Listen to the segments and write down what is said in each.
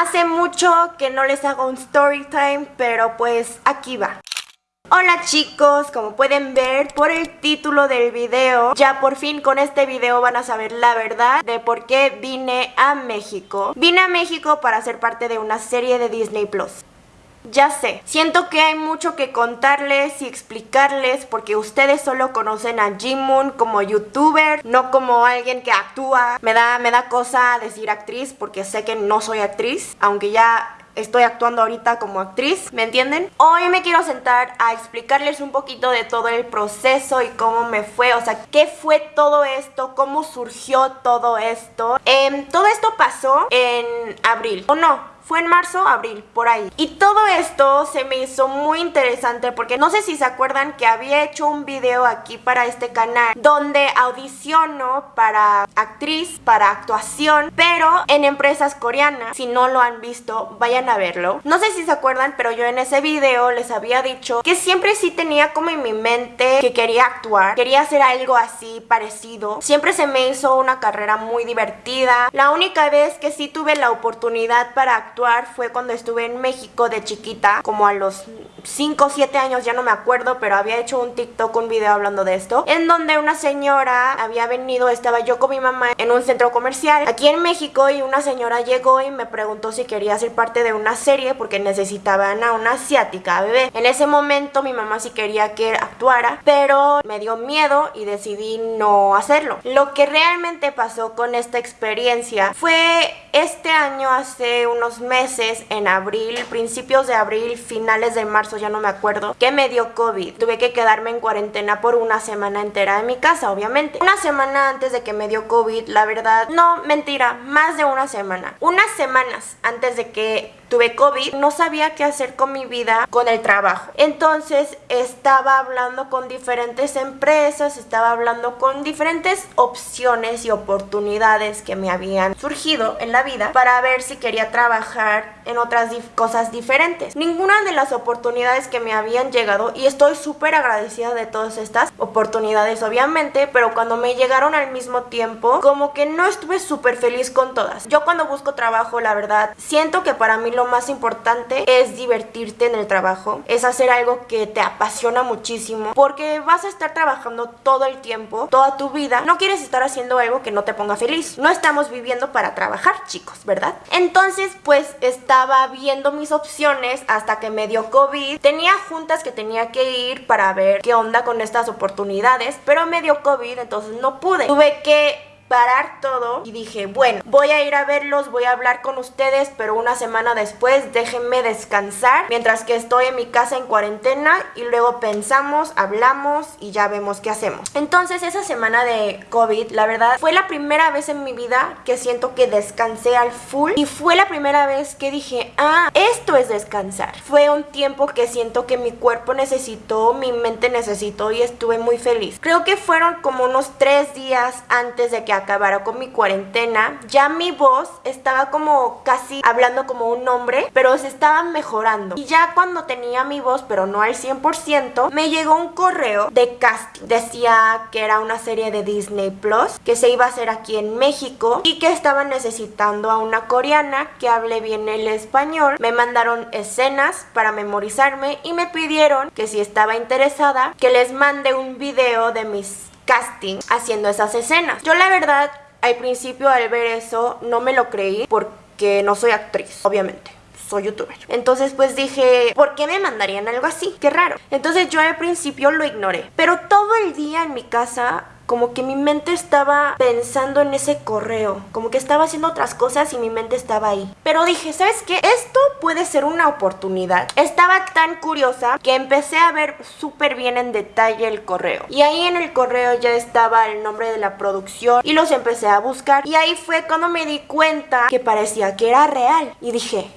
Hace mucho que no les hago un story time, pero pues aquí va. Hola chicos, como pueden ver por el título del video, ya por fin con este video van a saber la verdad de por qué vine a México. Vine a México para ser parte de una serie de Disney Plus. Ya sé, siento que hay mucho que contarles y explicarles porque ustedes solo conocen a Jimun como youtuber, no como alguien que actúa. Me da, me da cosa decir actriz porque sé que no soy actriz, aunque ya estoy actuando ahorita como actriz, ¿me entienden? Hoy me quiero sentar a explicarles un poquito de todo el proceso y cómo me fue, o sea, qué fue todo esto, cómo surgió todo esto. Em, todo esto pasó en abril, ¿o no? Fue en marzo, abril, por ahí. Y todo esto se me hizo muy interesante porque no sé si se acuerdan que había hecho un video aquí para este canal donde audiciono para actriz, para actuación, pero en empresas coreanas. Si no lo han visto, vayan a verlo. No sé si se acuerdan, pero yo en ese video les había dicho que siempre sí tenía como en mi mente que quería actuar, quería hacer algo así parecido. Siempre se me hizo una carrera muy divertida. La única vez que sí tuve la oportunidad para actuar fue cuando estuve en México de chiquita, como a los 5 o 7 años, ya no me acuerdo, pero había hecho un TikTok, un video hablando de esto, en donde una señora había venido, estaba yo con mi mamá en un centro comercial aquí en México y una señora llegó y me preguntó si quería ser parte de una serie porque necesitaban a una asiática bebé. En ese momento mi mamá sí quería que actuara, pero me dio miedo y decidí no hacerlo. Lo que realmente pasó con esta experiencia fue este año, hace unos meses, en abril, principios de abril, finales de marzo, ya no me acuerdo, que me dio COVID. Tuve que quedarme en cuarentena por una semana entera en mi casa, obviamente. Una semana antes de que me dio COVID, la verdad, no, mentira, más de una semana. Unas semanas antes de que tuve COVID, no sabía qué hacer con mi vida, con el trabajo. Entonces estaba hablando con diferentes empresas, estaba hablando con diferentes opciones y oportunidades que me habían surgido en la vida para ver si quería trabajar en otras cosas diferentes. Ninguna de las oportunidades que me habían llegado, y estoy súper agradecida de todas estas oportunidades obviamente, pero cuando me llegaron al mismo tiempo, como que no estuve súper feliz con todas. Yo cuando busco trabajo, la verdad, siento que para mí lo más importante es divertirte en el trabajo, es hacer algo que te apasiona muchísimo, porque vas a estar trabajando todo el tiempo, toda tu vida, no quieres estar haciendo algo que no te ponga feliz. No estamos viviendo para trabajar, chicos, ¿verdad? Entonces, pues estaba viendo mis opciones hasta que me dio COVID. Tenía juntas que tenía que ir para ver qué onda con estas oportunidades, pero me dio COVID, entonces no pude. Tuve que parar todo y dije, bueno, voy a ir a verlos, voy a hablar con ustedes, pero una semana después déjenme descansar mientras que estoy en mi casa en cuarentena y luego pensamos, hablamos y ya vemos qué hacemos. Entonces esa semana de COVID, la verdad, fue la primera vez en mi vida que siento que descansé al full y fue la primera vez que dije, ah, esto es descansar. Fue un tiempo que siento que mi cuerpo necesitó, mi mente necesitó y estuve muy feliz. Creo que fueron como unos tres días antes de que acabara con mi cuarentena, ya mi voz estaba como casi hablando como un hombre, pero se estaba mejorando. Y ya cuando tenía mi voz, pero no al 100%, me llegó un correo de casting. Decía que era una serie de Disney Plus, que se iba a hacer aquí en México y que estaban necesitando a una coreana que hable bien el español. Me mandaron escenas para memorizarme y me pidieron que si estaba interesada, que les mande un video de mis casting haciendo esas escenas. Yo la verdad, al principio al ver eso, no me lo creí porque no soy actriz, obviamente soy youtuber. Entonces pues dije, ¿por qué me mandarían algo así? Qué raro. Entonces yo al principio lo ignoré. Pero todo el día en mi casa como que mi mente estaba pensando en ese correo, como que estaba haciendo otras cosas y mi mente estaba ahí. Pero dije, ¿sabes qué? Esto puede ser una oportunidad. Estaba tan curiosa que empecé a ver súper bien en detalle el correo. Y ahí en el correo ya estaba el nombre de la producción y los empecé a buscar. Y ahí fue cuando me di cuenta que parecía que era real. Y dije,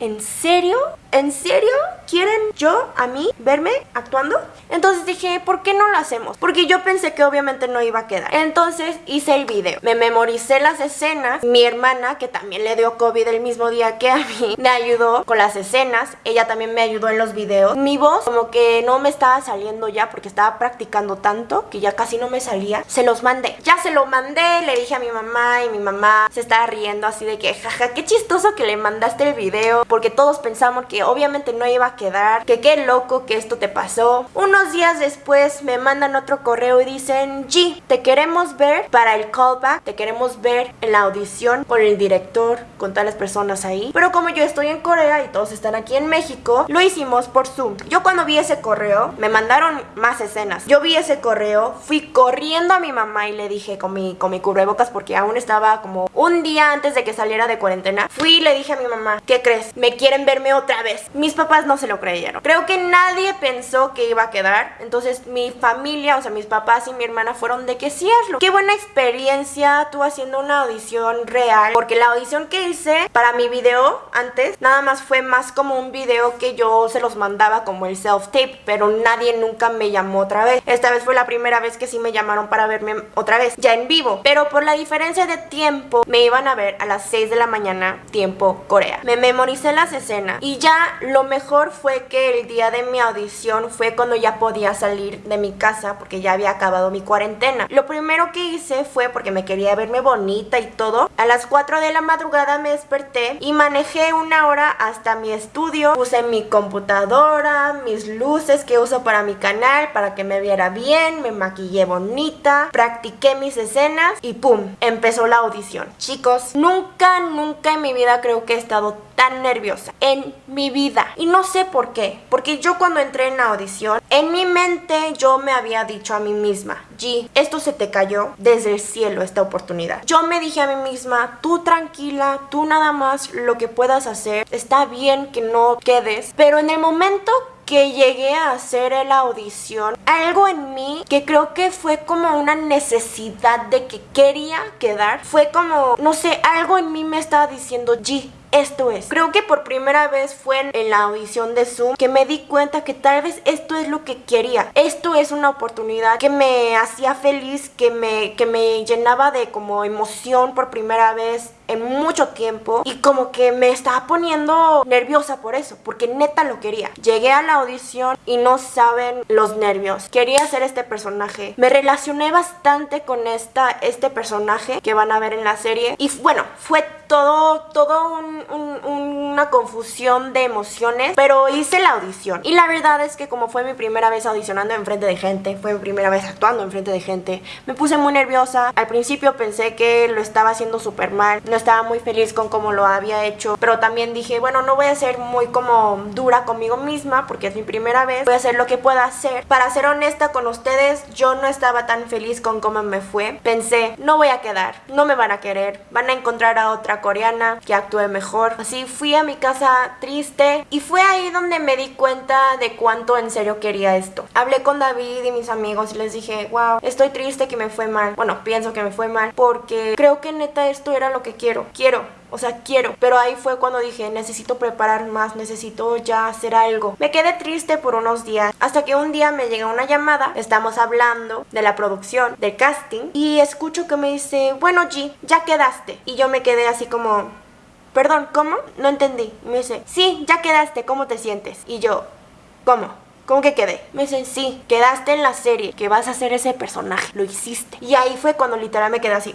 ¿en serio? ¿En serio? ¿Quieren yo, a mí, verme actuando? Entonces dije, ¿por qué no lo hacemos? Porque yo pensé que obviamente no iba a quedar. Entonces hice el video. Me memoricé las escenas. Mi hermana, que también le dio COVID el mismo día que a mí, me ayudó con las escenas. Ella también me ayudó en los videos. Mi voz como que no me estaba saliendo ya porque estaba practicando tanto que ya casi no me salía. Se los mandé. Ya se lo mandé, le dije a mi mamá y mi mamá se estaba riendo así de que, jaja, qué chistoso que le mandaste el video porque todos pensamos que obviamente no iba a quedar, que qué loco que esto te pasó. Unos días después me mandan otro correo y dicen, G, te queremos ver para el callback, te queremos ver en la audición con el director, con todas las personas ahí. Pero como yo estoy en Corea y todos están aquí en México, lo hicimos por Zoom. Yo cuando vi ese correo, me mandaron más escenas. Yo vi ese correo, fui corriendo a mi mamá y le dije con mi, con mi cubrebocas porque aún estaba como un día antes de que saliera de cuarentena. Fui y le dije a mi mamá, ¿qué crees? Me quieren verme otra vez. Mis papás no se lo creyeron. Creo que nadie pensó que iba a quedar. Entonces mi familia, o sea, mis papás y mi hermana fueron de que sí hazlo. Qué buena experiencia tú haciendo una audición real. Porque la audición que hice para mi video antes, nada más fue más como un video que yo se los mandaba como el self-tape. Pero nadie nunca me llamó otra vez. Esta vez fue la primera vez que sí me llamaron para verme otra vez, ya en vivo. Pero por la diferencia de tiempo, me iban a ver a las 6 de la mañana, tiempo Corea. Me memoricé las escenas y ya lo mejor fue que el día de mi audición fue cuando ya podía salir de mi casa porque ya había acabado mi cuarentena. Lo primero que hice fue porque me quería verme bonita y todo. A las 4 de la madrugada me desperté y manejé una hora hasta mi estudio. Puse mi computadora, mis luces que uso para mi canal para que me viera bien, me maquillé bonita, practiqué mis escenas y ¡pum! Empezó la audición. Chicos, nunca, nunca en mi vida creo que he estado tan nerviosa en mi vida. Y no sé por qué. Porque yo cuando entré en la audición, en mi mente yo me había dicho a mí misma, G, esto se te cayó desde el cielo esta oportunidad. Yo me dije a mí misma, tú tranquila, tú nada más lo que puedas hacer, está bien que no quedes. Pero en el momento que llegué a hacer la audición, algo en mí que creo que fue como una necesidad de que quería quedar, fue como, no sé, algo en mí me estaba diciendo, G, esto es. Creo que por primera vez fue en, la audición de Zoom que me di cuenta que tal vez esto es lo que quería. Esto es una oportunidad que me hacía feliz, que me, que me llenaba de como emoción por primera vez en mucho tiempo y como que me estaba poniendo nerviosa por eso, porque neta lo quería. Llegué a la audición y no saben los nervios. Quería ser este personaje. Me relacioné bastante con esta, este personaje que van a ver en la serie y bueno, fue todo, todo una confusión de emociones, pero hice la audición. Y la verdad es que como fue mi primera vez audicionando enfrente de gente, fue mi primera vez actuando enfrente de gente, me puse muy nerviosa. Al principio pensé que lo estaba haciendo súper mal, no estaba muy feliz con cómo lo había hecho, pero también dije, bueno, no voy a ser muy como dura conmigo misma porque es mi primera vez, voy a hacer lo que pueda hacer. Para ser honesta con ustedes, yo no estaba tan feliz con cómo me fue. Pensé, no voy a quedar, no me van a querer, van a encontrar a otra coreana que actúe mejor. Así fui a mi casa triste y fue ahí donde me di cuenta de cuánto en serio quería esto. Hablé con David y mis amigos y les dije, wow, estoy triste que me fue mal. Bueno, pienso que me fue mal porque creo que neta esto era lo que quiero. Quiero o sea, quiero. Pero ahí fue cuando dije, necesito preparar más, necesito ya hacer algo. Me quedé triste por unos días, hasta que un día me llega una llamada, estamos hablando de la producción, del casting, y escucho que me dice, bueno G, ya quedaste. Y yo me quedé así como, perdón, ¿cómo? No entendí. me dice, sí, ya quedaste, ¿cómo te sientes? Y yo, ¿cómo? ¿Cómo que quedé? Me dicen, sí, quedaste en la serie, que vas a ser ese personaje, lo hiciste. Y ahí fue cuando literal me quedé así,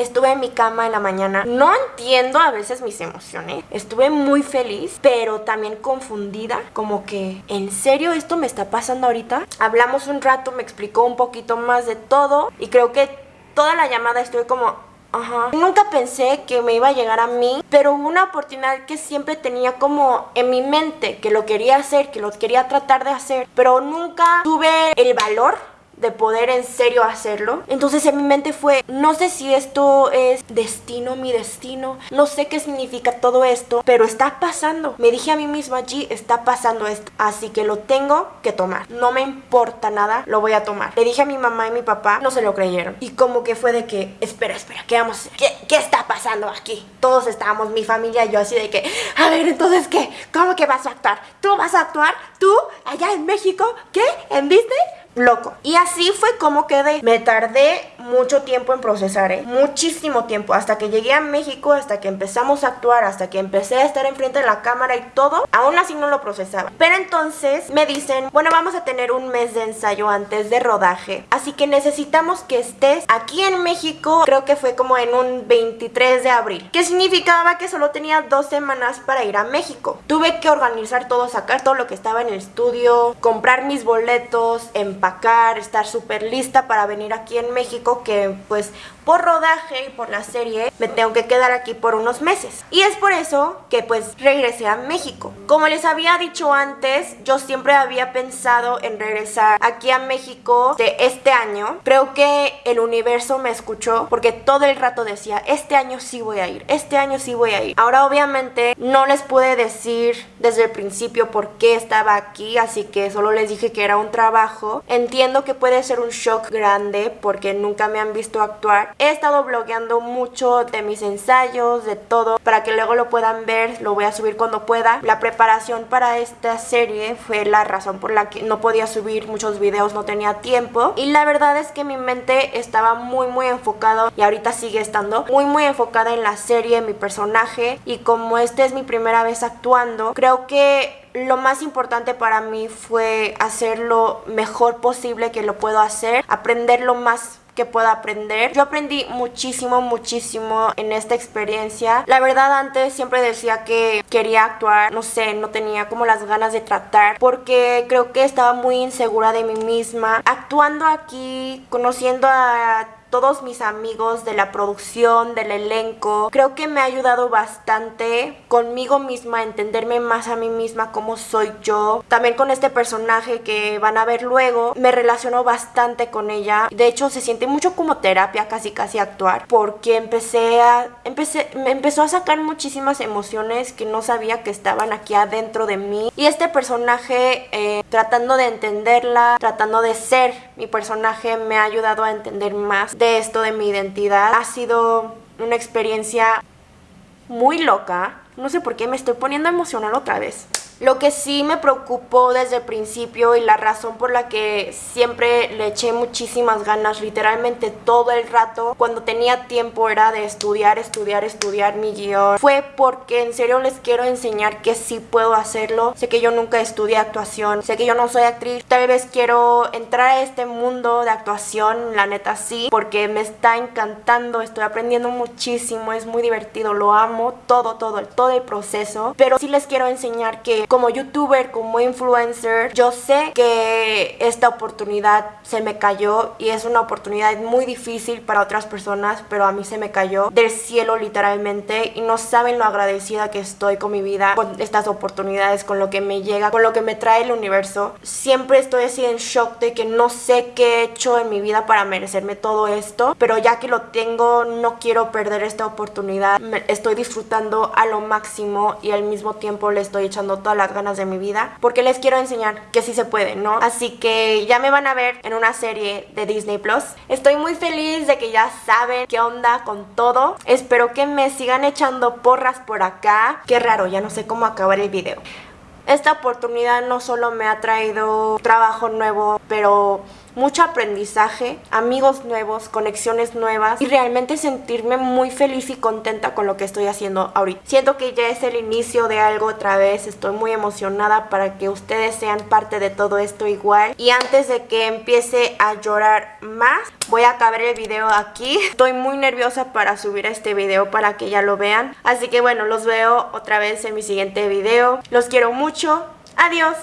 Estuve en mi cama en la mañana. No entiendo a veces mis emociones. Estuve muy feliz, pero también confundida. Como que, ¿en serio esto me está pasando ahorita? Hablamos un rato, me explicó un poquito más de todo. Y creo que toda la llamada estuve como... Ajá. Nunca pensé que me iba a llegar a mí, pero una oportunidad que siempre tenía como en mi mente, que lo quería hacer, que lo quería tratar de hacer, pero nunca tuve el valor de poder en serio hacerlo. Entonces en mi mente fue, no sé si esto es destino, mi destino, no sé qué significa todo esto, pero está pasando. Me dije a mí misma allí, está pasando esto, así que lo tengo que tomar. No me importa nada, lo voy a tomar. Le dije a mi mamá y mi papá, no se lo creyeron. Y como que fue de que, espera, espera, ¿qué vamos a hacer? ¿Qué, qué está pasando aquí? Todos estábamos, mi familia y yo así de que, a ver, entonces, ¿qué? ¿Cómo que vas a actuar? ¿Tú vas a actuar? ¿Tú? ¿Allá en México? ¿Qué? ¿En Disney? Loco. Y así fue como quedé. Me tardé mucho tiempo en procesar, ¿eh? Muchísimo tiempo. Hasta que llegué a México, hasta que empezamos a actuar, hasta que empecé a estar enfrente de la cámara y todo. Aún así no lo procesaba. Pero entonces me dicen, bueno, vamos a tener un mes de ensayo antes de rodaje. Así que necesitamos que estés aquí en México. Creo que fue como en un 23 de abril. Que significaba que solo tenía dos semanas para ir a México. Tuve que organizar todo, sacar todo lo que estaba en el estudio, comprar mis boletos, empacar estar súper lista para venir aquí en México que pues por rodaje y por la serie me tengo que quedar aquí por unos meses. Y es por eso que pues regresé a México. Como les había dicho antes, yo siempre había pensado en regresar aquí a México de este año. Creo que el universo me escuchó porque todo el rato decía, este año sí voy a ir, este año sí voy a ir. Ahora obviamente no les pude decir desde el principio por qué estaba aquí, así que solo les dije que era un trabajo. Entiendo que puede ser un shock grande porque nunca me han visto actuar. He estado blogueando mucho de mis ensayos, de todo, para que luego lo puedan ver, lo voy a subir cuando pueda. La preparación para esta serie fue la razón por la que no podía subir muchos videos, no tenía tiempo. Y la verdad es que mi mente estaba muy muy enfocado y ahorita sigue estando muy muy enfocada en la serie, en mi personaje. Y como esta es mi primera vez actuando, creo que lo más importante para mí fue hacer lo mejor posible que lo puedo hacer, aprender lo más que pueda aprender. Yo aprendí muchísimo, muchísimo en esta experiencia. La verdad antes siempre decía que quería actuar, no sé, no tenía como las ganas de tratar porque creo que estaba muy insegura de mí misma. Actuando aquí, conociendo a todos mis amigos de la producción, del elenco. Creo que me ha ayudado bastante conmigo misma entenderme más a mí misma cómo soy yo. También con este personaje que van a ver luego, me relaciono bastante con ella. De hecho, se siente mucho como terapia, casi casi actuar, porque empecé a empecé me empezó a sacar muchísimas emociones que no sabía que estaban aquí adentro de mí. Y este personaje eh, tratando de entenderla, tratando de ser mi personaje me ha ayudado a entender más de esto de mi identidad. Ha sido una experiencia muy loca. No sé por qué me estoy poniendo emocional otra vez. Lo que sí me preocupó desde el principio y la razón por la que siempre le eché muchísimas ganas, literalmente todo el rato, cuando tenía tiempo era de estudiar, estudiar, estudiar mi guion, fue porque en serio les quiero enseñar que sí puedo hacerlo. Sé que yo nunca estudié actuación, sé que yo no soy actriz, tal vez quiero entrar a este mundo de actuación, la neta sí, porque me está encantando, estoy aprendiendo muchísimo, es muy divertido, lo amo, todo, todo, todo el proceso, pero sí les quiero enseñar que como youtuber, como influencer, yo sé que esta oportunidad se me cayó y es una oportunidad muy difícil para otras personas, pero a mí se me cayó del cielo literalmente y no saben lo agradecida que estoy con mi vida, con estas oportunidades, con lo que me llega, con lo que me trae el universo. Siempre estoy así en shock de que no sé qué he hecho en mi vida para merecerme todo esto, pero ya que lo tengo no quiero perder esta oportunidad. Estoy disfrutando a lo máximo y al mismo tiempo le estoy echando toda las ganas de mi vida porque les quiero enseñar que sí se puede, ¿no? Así que ya me van a ver en una serie de Disney Plus. Estoy muy feliz de que ya saben qué onda con todo. Espero que me sigan echando porras por acá. Qué raro, ya no sé cómo acabar el video. Esta oportunidad no solo me ha traído trabajo nuevo, pero mucho aprendizaje, amigos nuevos, conexiones nuevas y realmente sentirme muy feliz y contenta con lo que estoy haciendo ahorita. Siento que ya es el inicio de algo otra vez, estoy muy emocionada para que ustedes sean parte de todo esto igual. Y antes de que empiece a llorar más, voy a acabar el video aquí. Estoy muy nerviosa para subir este video para que ya lo vean. Así que bueno, los veo otra vez en mi siguiente video. Los quiero mucho. Adiós.